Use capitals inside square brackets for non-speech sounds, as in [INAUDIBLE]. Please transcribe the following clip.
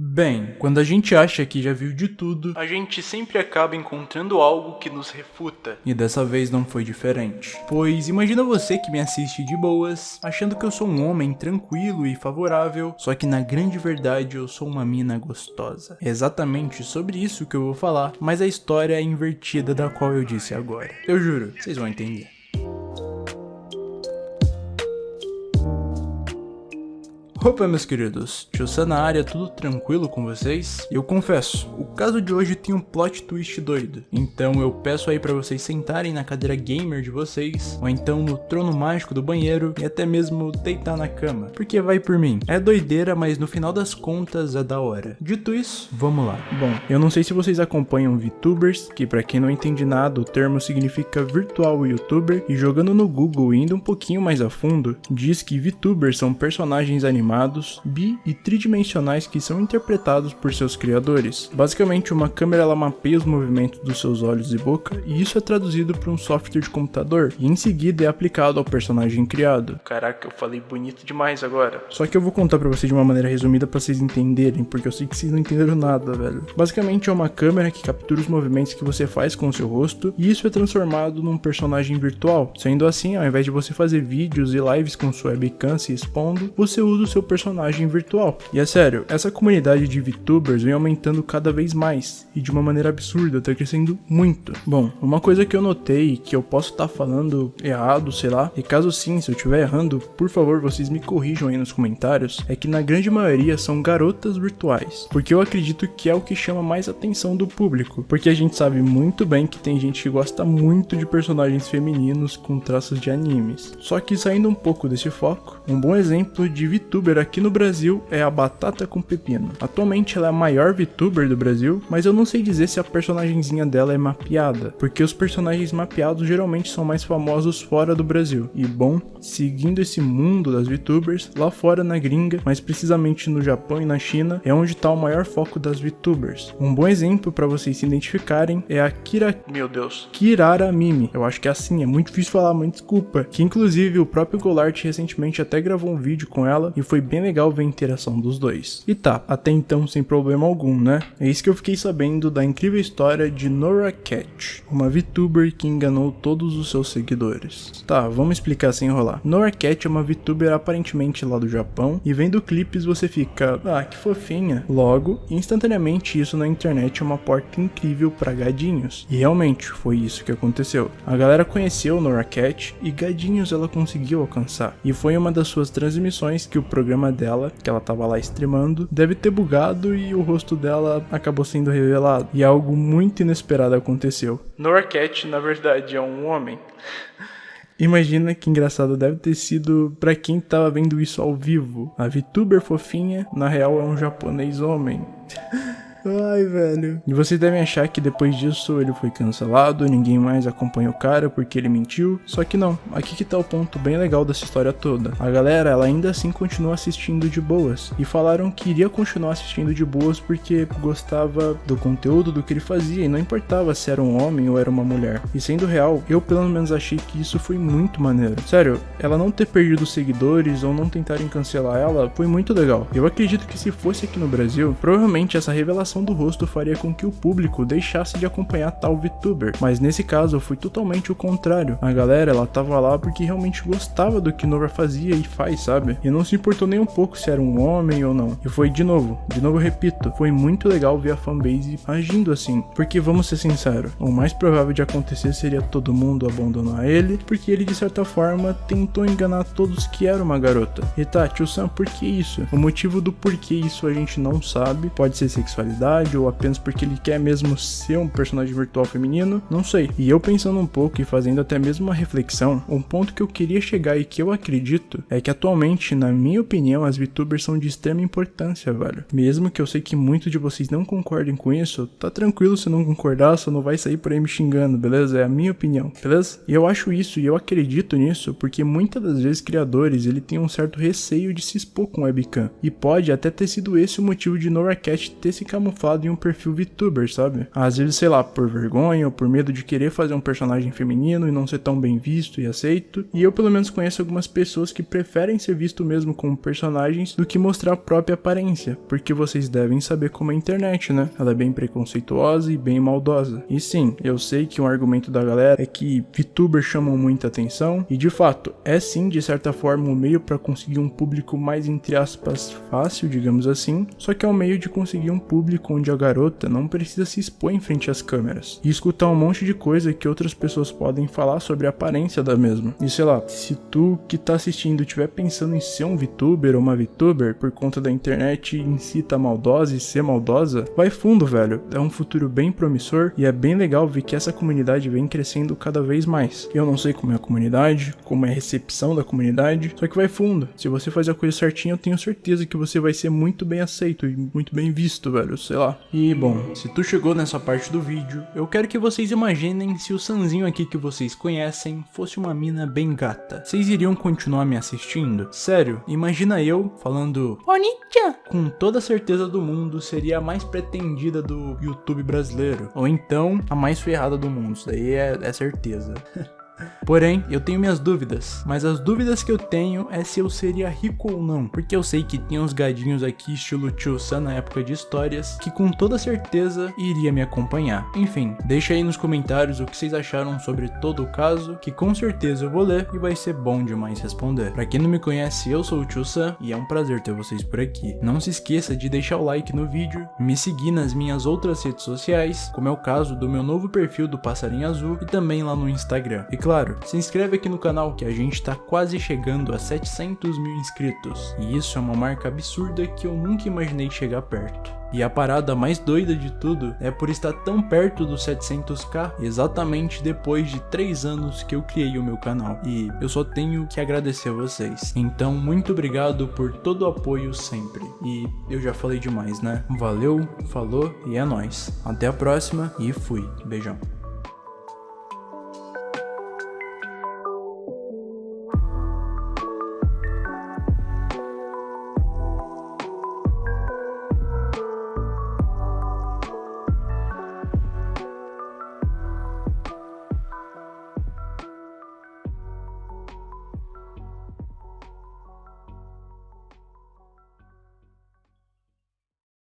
Bem, quando a gente acha que já viu de tudo, a gente sempre acaba encontrando algo que nos refuta. E dessa vez não foi diferente. Pois imagina você que me assiste de boas, achando que eu sou um homem tranquilo e favorável, só que na grande verdade eu sou uma mina gostosa. É exatamente sobre isso que eu vou falar, mas a história é invertida da qual eu disse agora. Eu juro, vocês vão entender. Opa meus queridos, tio na área, tudo tranquilo com vocês? Eu confesso, o caso de hoje tem um plot twist doido, então eu peço aí pra vocês sentarem na cadeira gamer de vocês, ou então no trono mágico do banheiro, e até mesmo deitar na cama, porque vai por mim. É doideira, mas no final das contas é da hora. Dito isso, vamos lá. Bom, eu não sei se vocês acompanham VTubers, que pra quem não entende nada, o termo significa virtual youtuber, e jogando no Google e indo um pouquinho mais a fundo, diz que VTubers são personagens animados animados, bi e tridimensionais que são interpretados por seus criadores. Basicamente, uma câmera ela mapeia os movimentos dos seus olhos e boca, e isso é traduzido para um software de computador, e em seguida é aplicado ao personagem criado. Caraca, eu falei bonito demais agora. Só que eu vou contar para vocês de uma maneira resumida para vocês entenderem, porque eu sei que vocês não entenderam nada, velho. Basicamente é uma câmera que captura os movimentos que você faz com o seu rosto, e isso é transformado num personagem virtual. Sendo assim, ao invés de você fazer vídeos e lives com sua webcam se expondo, você usa o seu seu personagem virtual. E é sério, essa comunidade de VTubers vem aumentando cada vez mais, e de uma maneira absurda, tá crescendo muito. Bom, uma coisa que eu notei, que eu posso estar tá falando errado, sei lá, e caso sim, se eu estiver errando, por favor, vocês me corrijam aí nos comentários, é que na grande maioria são garotas virtuais, porque eu acredito que é o que chama mais atenção do público, porque a gente sabe muito bem que tem gente que gosta muito de personagens femininos com traços de animes. Só que saindo um pouco desse foco, um bom exemplo de VTuber VTuber aqui no Brasil é a Batata com Pepino. Atualmente ela é a maior VTuber do Brasil, mas eu não sei dizer se a personagemzinha dela é mapeada, porque os personagens mapeados geralmente são mais famosos fora do Brasil. E bom, seguindo esse mundo das VTubers, lá fora na gringa, mais precisamente no Japão e na China, é onde está o maior foco das VTubers. Um bom exemplo para vocês se identificarem é a Kira... Meu Deus. Kirara Mimi. Eu acho que é assim, é muito difícil falar, mas desculpa. Que inclusive o próprio Golart recentemente até gravou um vídeo com ela e foi foi bem legal ver a interação dos dois. E tá, até então sem problema algum, né? É isso que eu fiquei sabendo da incrível história de Nora Cat, uma VTuber que enganou todos os seus seguidores. Tá, vamos explicar sem enrolar. Nora Cat é uma VTuber aparentemente lá do Japão, e vendo clipes você fica, ah, que fofinha. Logo, instantaneamente isso na internet é uma porta incrível para gadinhos. E realmente, foi isso que aconteceu. A galera conheceu Nora Cat e gadinhos ela conseguiu alcançar. E foi uma das suas transmissões que o programa programa dela, que ela tava lá streamando, deve ter bugado e o rosto dela acabou sendo revelado. E algo muito inesperado aconteceu. Norcat, na verdade, é um homem. Imagina que engraçado deve ter sido para quem tava vendo isso ao vivo. A VTuber fofinha, na real é um japonês homem. [LAUGHS] Ai, velho. E vocês devem achar que depois disso ele foi cancelado, ninguém mais acompanha o cara porque ele mentiu. Só que não, aqui que tá o ponto bem legal dessa história toda. A galera, ela ainda assim continua assistindo de boas. E falaram que iria continuar assistindo de boas porque gostava do conteúdo do que ele fazia e não importava se era um homem ou era uma mulher. E sendo real, eu pelo menos achei que isso foi muito maneiro. Sério, ela não ter perdido seguidores ou não tentarem cancelar ela foi muito legal. Eu acredito que se fosse aqui no Brasil, provavelmente essa revelação do rosto faria com que o público deixasse de acompanhar tal VTuber, mas nesse caso foi totalmente o contrário. A galera, ela tava lá porque realmente gostava do que Nova fazia e faz, sabe? E não se importou nem um pouco se era um homem ou não. E foi de novo, de novo repito, foi muito legal ver a fanbase agindo assim, porque vamos ser sinceros, o mais provável de acontecer seria todo mundo abandonar ele, porque ele de certa forma tentou enganar todos que era uma garota. E tá, tio Sam, por que isso? O motivo do porquê isso a gente não sabe, pode ser sexualidade, ou apenas porque ele quer mesmo ser um personagem virtual feminino, não sei. E eu pensando um pouco e fazendo até mesmo uma reflexão, um ponto que eu queria chegar e que eu acredito é que atualmente, na minha opinião, as VTubers são de extrema importância, velho. Mesmo que eu sei que muitos de vocês não concordem com isso, tá tranquilo se não concordar, só não vai sair por aí me xingando, beleza? É a minha opinião, beleza? E eu acho isso e eu acredito nisso porque muitas das vezes criadores ele tem um certo receio de se expor com webcam. E pode até ter sido esse o motivo de Nora Cat ter se camuflado camuflado em um perfil VTuber, sabe? Às vezes, sei lá, por vergonha ou por medo de querer fazer um personagem feminino e não ser tão bem visto e aceito. E eu pelo menos conheço algumas pessoas que preferem ser visto mesmo como personagens do que mostrar a própria aparência, porque vocês devem saber como é a internet, né? Ela é bem preconceituosa e bem maldosa. E sim, eu sei que um argumento da galera é que VTubers chamam muita atenção, e de fato, é sim de certa forma um meio para conseguir um público mais entre aspas fácil, digamos assim, só que é um meio de conseguir um público onde a garota não precisa se expor em frente às câmeras e escutar um monte de coisa que outras pessoas podem falar sobre a aparência da mesma. E sei lá, se tu que tá assistindo estiver pensando em ser um VTuber ou uma VTuber por conta da internet em si tá maldosa e ser maldosa, vai fundo, velho. É um futuro bem promissor e é bem legal ver que essa comunidade vem crescendo cada vez mais. Eu não sei como é a comunidade, como é a recepção da comunidade, só que vai fundo. Se você fazer a coisa certinha, eu tenho certeza que você vai ser muito bem aceito e muito bem visto, velho, sei lá. E bom, se tu chegou nessa parte do vídeo, eu quero que vocês imaginem se o Sanzinho aqui que vocês conhecem fosse uma mina bem gata. Vocês iriam continuar me assistindo? Sério, imagina eu falando Onitia! Com toda a certeza do mundo, seria a mais pretendida do YouTube brasileiro. Ou então, a mais ferrada do mundo, isso daí é, é certeza. [LAUGHS] Porém, eu tenho minhas dúvidas, mas as dúvidas que eu tenho é se eu seria rico ou não, porque eu sei que tem uns gadinhos aqui estilo Tio na época de histórias, que com toda certeza iria me acompanhar. Enfim, deixa aí nos comentários o que vocês acharam sobre todo o caso, que com certeza eu vou ler e vai ser bom demais responder. Pra quem não me conhece, eu sou o Tio e é um prazer ter vocês por aqui. Não se esqueça de deixar o like no vídeo, me seguir nas minhas outras redes sociais, como é o caso do meu novo perfil do Passarinho Azul e também lá no Instagram. E claro, se inscreve aqui no canal que a gente tá quase chegando a 700 mil inscritos. E isso é uma marca absurda que eu nunca imaginei chegar perto. E a parada mais doida de tudo é por estar tão perto dos 700k exatamente depois de 3 anos que eu criei o meu canal. E eu só tenho que agradecer a vocês. Então muito obrigado por todo o apoio sempre. E eu já falei demais, né? Valeu, falou e é nóis. Até a próxima e fui. Beijão.